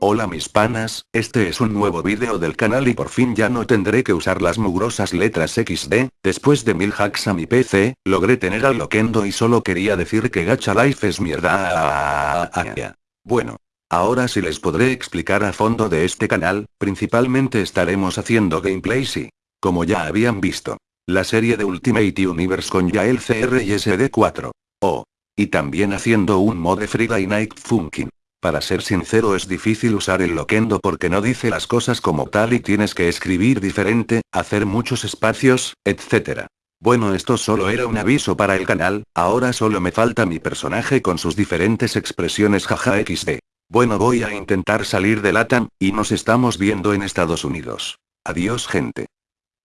Hola mis panas, este es un nuevo vídeo del canal y por fin ya no tendré que usar las mugrosas letras XD, después de mil hacks a mi PC, logré tener al Loquendo y solo quería decir que Gacha Life es mierda. Bueno. Ahora sí les podré explicar a fondo de este canal, principalmente estaremos haciendo gameplays y, como ya habían visto, la serie de Ultimate Universe con Yael CR y SD4. Oh. Y también haciendo un mode Friday Night Funkin'. Para ser sincero es difícil usar el loquendo porque no dice las cosas como tal y tienes que escribir diferente, hacer muchos espacios, etc. Bueno esto solo era un aviso para el canal, ahora solo me falta mi personaje con sus diferentes expresiones jaja xd. Bueno voy a intentar salir de LATAM, y nos estamos viendo en Estados Unidos. Adiós gente.